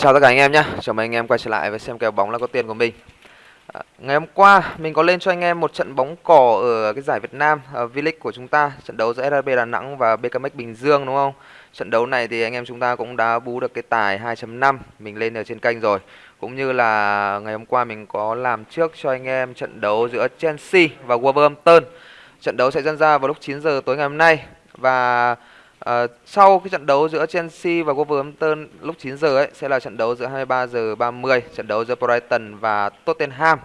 Chào tất cả anh em nhé, chào mừng anh em quay trở lại với xem kèo bóng là có tiền của mình. À, Ngày hôm qua mình có lên cho anh em một trận bóng cỏ ở cái giải Việt Nam uh, V-League của chúng ta Trận đấu giữa SRB Đà Nẵng và BKMX Bình Dương đúng không? Trận đấu này thì anh em chúng ta cũng đã bú được cái tài 2.5 Mình lên ở trên kênh rồi. Cũng như là ngày hôm qua mình có làm trước cho anh em trận đấu giữa Chelsea và Wolverhampton. Trận đấu sẽ diễn ra vào lúc 9 giờ tối ngày hôm nay. Và À, sau cái trận đấu giữa Chelsea và Wolverhampton lúc 9 giờ ấy sẽ là trận đấu giữa 23 giờ 30, trận đấu giữa Brighton và Tottenham.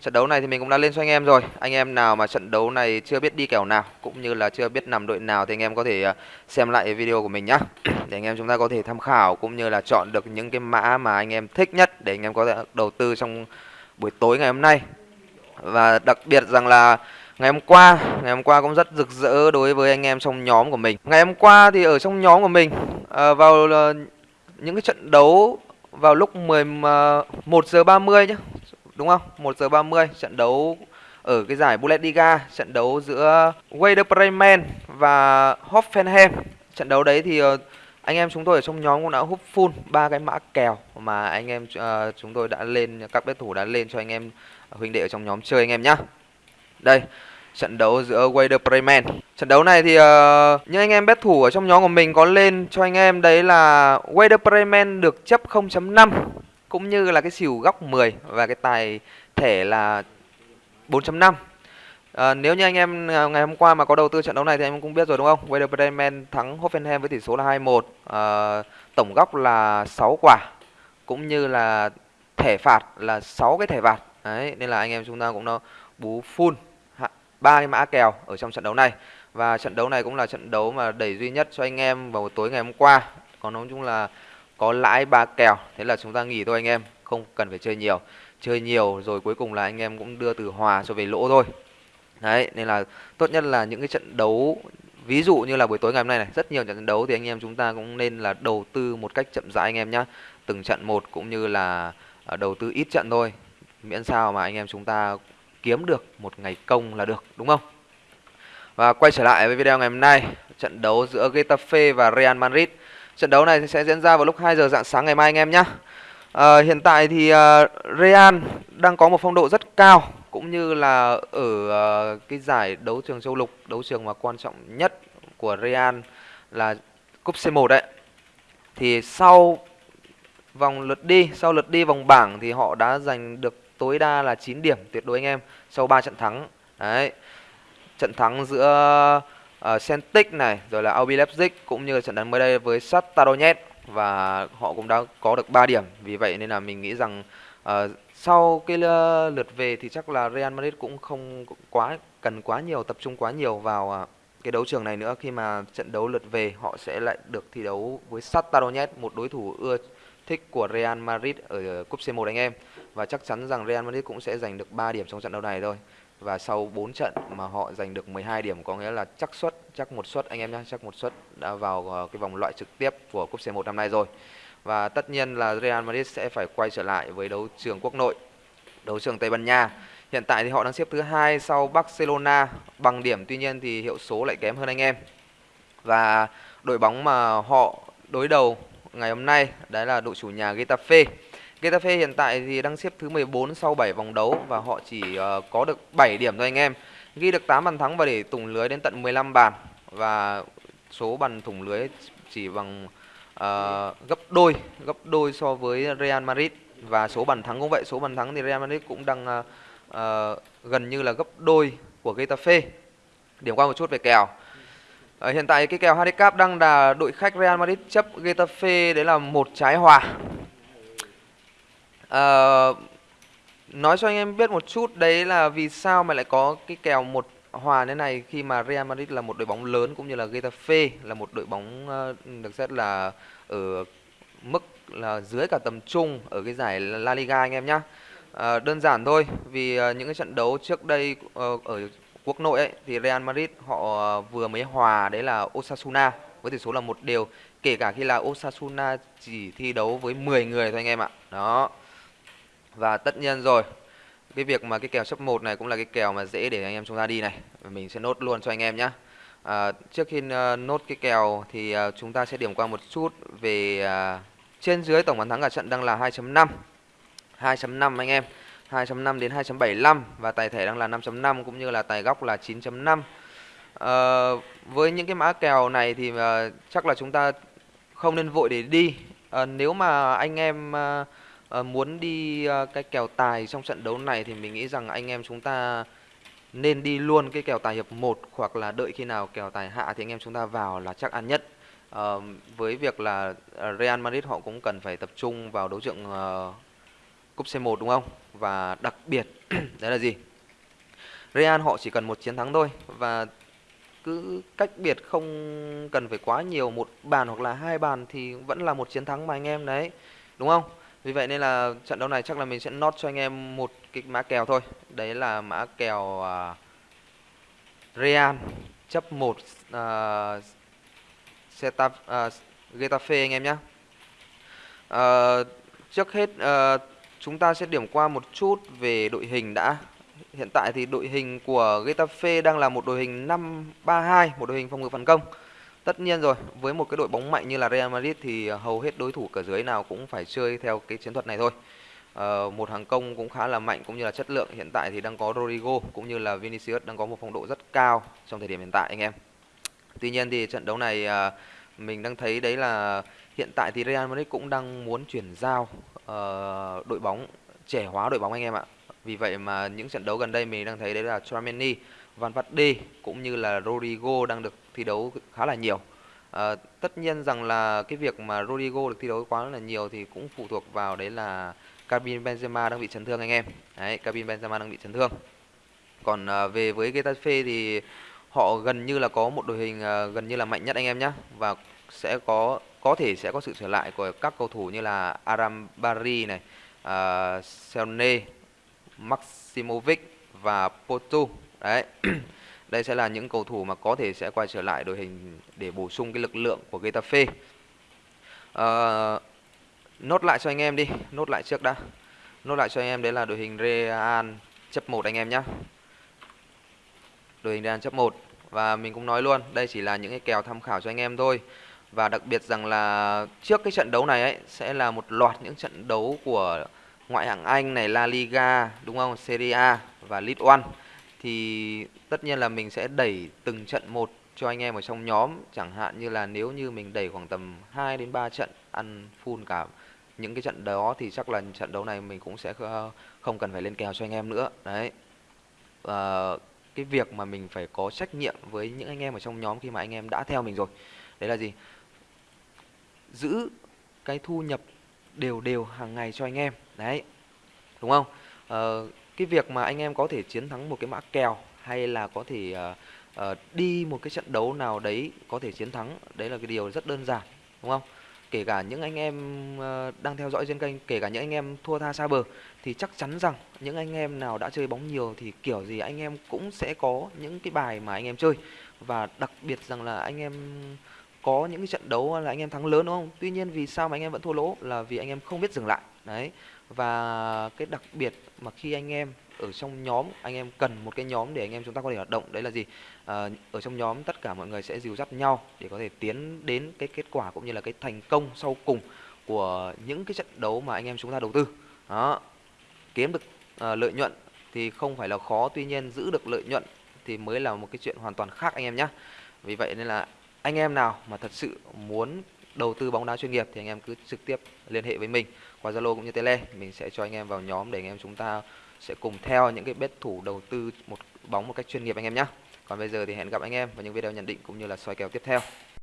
Trận đấu này thì mình cũng đã lên cho anh em rồi. Anh em nào mà trận đấu này chưa biết đi kèo nào cũng như là chưa biết nằm đội nào thì anh em có thể ờ, xem lại video của mình nhá. Để anh em chúng ta có thể tham khảo cũng như là chọn được những cái mã mà anh em thích nhất để anh em có thể đầu tư trong buổi tối ngày hôm nay. Và đặc biệt rằng là Ngày hôm qua, ngày hôm qua cũng rất rực rỡ đối với anh em trong nhóm của mình. Ngày hôm qua thì ở trong nhóm của mình à, vào uh, những cái trận đấu vào lúc 11 ờ, giờ 30 nhá, Đúng không? 1 giờ 30 trận đấu ở cái giải Bundesliga, trận đấu giữa Werder Bremen và Hoffenheim. Trận đấu đấy thì uh, anh em chúng tôi ở trong nhóm cũng đã hút full ba cái mã kèo mà anh em uh, chúng tôi đã lên các bet thủ đã lên cho anh em huynh đệ ở trong nhóm chơi anh em nhá. Đây, trận đấu giữa Werder Bremen. Trận đấu này thì uh, những anh em bet thủ ở trong nhóm của mình có lên cho anh em đấy là Werder Bremen được chấp 0.5 cũng như là cái xỉu góc 10 và cái tài thể là 4.5. À, ờ, nếu như anh em ờ, ngày hôm qua mà có đầu tư trận đấu này thì em cũng biết rồi đúng không? Werder Bremen thắng Hoffenheim với tỷ số là 2-1. À, ờ, tổng góc là 6 quả cũng như là thẻ phạt là 6 cái thẻ phạt. Đấy, nên là anh em chúng ta cũng nó bú full ba cái mã kèo ở trong trận đấu này. Và trận đấu này cũng là trận đấu mà đẩy duy nhất cho anh em vào tối ngày hôm qua. Còn nói chung là có lãi ba kèo, thế là chúng ta nghỉ thôi anh em, không cần phải chơi nhiều. Chơi nhiều rồi cuối cùng là anh em cũng đưa từ hòa cho về lỗ thôi. Đấy, nên là tốt nhất là những cái trận đấu, ví dụ như là buổi tối ngày hôm nay này, rất nhiều trận đấu thì anh em chúng ta cũng nên là đầu tư một cách chậm rãi anh em nhé từng trận một cũng như là à, đầu tư ít trận thôi. Miễn sao mà anh em chúng ta kiếm được một ngày công là được đúng không? Và quay trở lại với video ngày hôm nay, trận đấu giữa Getafe và Real Madrid. Trận đấu này sẽ diễn ra vào lúc 2 giờ dạng sáng ngày mai anh em nhé. À, hiện tại thì uh, Real đang có một phong độ rất cao cũng như là ở uh, cái giải đấu trường châu lục, đấu trường mà quan trọng nhất của Real là cúp C1 đấy. Thì sau vòng lượt đi, sau lượt đi vòng bảng thì họ đã giành được tối đa là 9 điểm tuyệt đối anh em sau 3 trận thắng. Đấy. Trận thắng giữa uh, Celtic này rồi là RB Leipzig cũng như là trận đánh mới đây với Shakhtar Donetsk và họ cũng đã có được 3 điểm. Vì vậy nên là mình nghĩ rằng uh, sau cái ờ, lượt về thì chắc là Real Madrid cũng không quá cần quá nhiều tập trung quá nhiều vào uh, cái đấu trường này nữa khi mà trận đấu lượt về họ sẽ lại được thi đấu với Shakhtar Donetsk một đối thủ ưa thích của Real Madrid ở cúp C1 anh em và chắc chắn rằng Real Madrid cũng sẽ giành được 3 điểm trong trận đấu này thôi. Và sau 4 trận mà họ giành được 12 điểm có nghĩa là chắc suất chắc một suất anh em nhé, chắc một suất đã vào ờ, cái vòng loại trực tiếp của cúp C1 năm nay rồi. Và tất nhiên là Real Madrid sẽ phải quay trở lại với đấu trường quốc nội, đấu trường Tây Ban Nha. Hiện tại thì họ đang xếp thứ hai sau Barcelona bằng điểm tuy nhiên thì hiệu số lại kém hơn anh em. Và đội bóng mà họ đối đầu ngày hôm nay đấy là đội chủ nhà Getafe. Getafe hiện tại thì đang xếp thứ 14 sau 7 vòng đấu và họ chỉ uh, có được 7 điểm thôi anh em. Ghi được 8 bàn thắng và để thủng lưới đến tận 15 bàn và số bàn thủng lưới chỉ bằng uh, gấp đôi, gấp đôi so với Real Madrid và số bàn thắng cũng vậy, số bàn thắng thì Real Madrid cũng đang uh, uh, gần như là gấp đôi của Getafe. Điểm qua một chút về kèo. Ở hiện tại cái kèo handicap đang là đội khách Real Madrid chấp Getafe đấy là một trái hòa. Ờ, nói cho anh em biết một chút đấy là vì sao mà lại có cái kèo một hòa thế này khi mà Real Madrid là một đội bóng lớn cũng như là Getafe là một đội bóng ờ, được xét là ở mức là dưới cả tầm trung ở cái giải La Liga anh em nhá. À, đơn giản thôi vì những cái trận đấu trước đây ở quốc nội ấy thì Real Madrid họ vừa mới hòa đấy là Osasuna với tỷ số là một đều kể cả khi là Osasuna chỉ thi đấu với 10 người thôi anh em ạ. Đó. Và tất nhiên rồi. Cái việc mà cái kèo chấp 1 này cũng là cái kèo mà dễ để anh em chúng ta đi này. Mình sẽ nốt luôn cho anh em nhé. À, trước khi ờ, nốt cái kèo thì ờ, chúng ta sẽ điểm qua một chút về à, trên dưới tổng bàn thắng cả trận đang là 2.5 2.5 anh em 2.5 đến 2.75 và tài thể đang là 5.5 cũng như là tài góc là 9.5 uh, ờ, với những cái mã kèo này thì uh, chắc là chúng ta không nên vội để đi uh, nếu mà anh em uh, À, muốn đi à, cái kèo tài trong trận đấu này thì mình nghĩ rằng anh em chúng ta nên đi luôn cái kèo tài hiệp 1 hoặc là đợi khi nào kèo tài hạ thì anh em chúng ta vào là chắc ăn nhất. À, với việc là Real Madrid họ cũng cần phải tập trung vào đấu trường uh, cúp C1 đúng không? Và đặc biệt đấy là gì? Real họ chỉ cần một chiến thắng thôi và cứ cách biệt không cần phải quá nhiều một bàn hoặc là hai bàn thì vẫn là một chiến thắng mà anh em đấy. Đúng không? Vì vậy nên là trận đấu này chắc là mình sẽ nốt cho anh em một cái mã kèo thôi. Đấy là mã kèo uh, Real chấp 1 uh, uh, Getafe anh em nhé uh, à, trước hết uh, chúng ta sẽ điểm qua một chút về đội hình đã. Hiện tại thì đội hình của Getafe đang là một đội hình 5-3-2, một đội hình phòng ngự phản công. Tất nhiên rồi, với một cái đội bóng mạnh như là Real Madrid thì ờ, hầu hết đối thủ cả dưới nào cũng phải chơi theo cái chiến thuật này thôi. Uh, một hàng công cũng khá là mạnh cũng như là chất lượng hiện tại thì đang có Rodrigo cũng như là Vinicius đang có một phong độ rất cao trong thời điểm hiện tại anh em. Tuy nhiên thì trận đấu này uh, mình đang thấy đấy là hiện tại thì Real Madrid cũng đang muốn chuyển giao uh, đội bóng trẻ hóa đội bóng anh em ạ. Vì vậy mà những trận đấu gần đây mình đang thấy đấy là Tramini, Van Verde cũng như là Rodrigo đang được thi đấu khá là nhiều. À, tất nhiên rằng là cái việc mà Rodrigo được thi đấu quá là nhiều thì cũng phụ thuộc vào đấy là Karim Benzema đang bị chấn thương anh em. Đấy, Karim Benzema đang bị chấn thương. Còn à, về với Getafe thì họ gần như là có một đội hình à, gần như là mạnh nhất anh em nhé và sẽ có có thể sẽ có sự trở lại của các cầu thủ như là Aram Bari này, uh, Selne Maximovic và Porto. Đấy. Đây sẽ là những cầu thủ mà có thể sẽ quay trở lại đội hình để bổ sung cái lực lượng của Getafe. Uh, nốt lại cho anh em đi, nốt lại trước đã. Nốt lại cho anh em đấy là đội hình Real chấp 1 anh em nhé. Đội hình Real chấp 1 và mình cũng nói luôn, đây chỉ là những cái kèo tham khảo cho anh em thôi. Và đặc biệt rằng là trước cái trận đấu này ấy sẽ là một loạt những trận đấu của ngoại hạng Anh này, La Liga, đúng không? Serie A và League One thì tất nhiên là mình sẽ đẩy từng trận một cho anh em ở trong nhóm, chẳng hạn như là nếu như mình đẩy khoảng tầm 2 đến 3 trận ăn full cả những cái trận đó thì chắc là trận đấu này mình cũng sẽ ờ, không cần phải lên kèo cho anh em nữa. Đấy. À, cái việc mà mình phải có trách nhiệm với những anh em ở trong nhóm khi mà anh em đã theo mình rồi. Đấy là gì? Giữ cái thu nhập đều đều hàng ngày cho anh em. Đấy. Đúng không? Ờ, cái việc mà anh em có thể chiến thắng một cái mã kèo hay là có thể uh, uh, đi một cái trận đấu nào đấy có thể chiến thắng đấy là cái điều rất đơn giản đúng không? Kể cả những anh em uh, đang theo dõi trên kênh kể cả những anh em thua tha xa bờ thì chắc chắn rằng những anh em nào đã chơi bóng nhiều thì kiểu gì anh em cũng sẽ có những cái bài mà anh em chơi. Và đặc biệt rằng là anh em có những cái trận đấu là anh em thắng lớn đúng không? Tuy nhiên vì sao mà anh em vẫn thua lỗ? Là vì anh em không biết dừng lại. Đấy. Và cái đặc biệt mà khi anh em ở trong nhóm anh em cần một cái nhóm để anh em chúng ta có thể hoạt động đấy là gì? À, ở trong nhóm tất cả mọi người sẽ dìu dắt nhau để có thể tiến đến cái kết quả cũng như là cái thành công sau cùng của những cái trận đấu mà anh em chúng ta đầu tư. Đó. Kiếm được à, lợi nhuận thì không phải là khó tuy nhiên giữ được lợi nhuận thì mới là một cái chuyện hoàn toàn khác anh em nhé vì vậy nên là anh em nào mà thật sự muốn đầu tư bóng đá chuyên nghiệp thì anh em cứ trực tiếp liên hệ với mình qua Zalo cũng như Tele. Mình sẽ cho anh em vào nhóm để anh em chúng ta sẽ cùng theo những cái bet thủ đầu tư một bóng một cách chuyên nghiệp anh em nhé còn bây giờ thì hẹn gặp anh em vào những video nhận định cũng như là soi kèo tiếp theo.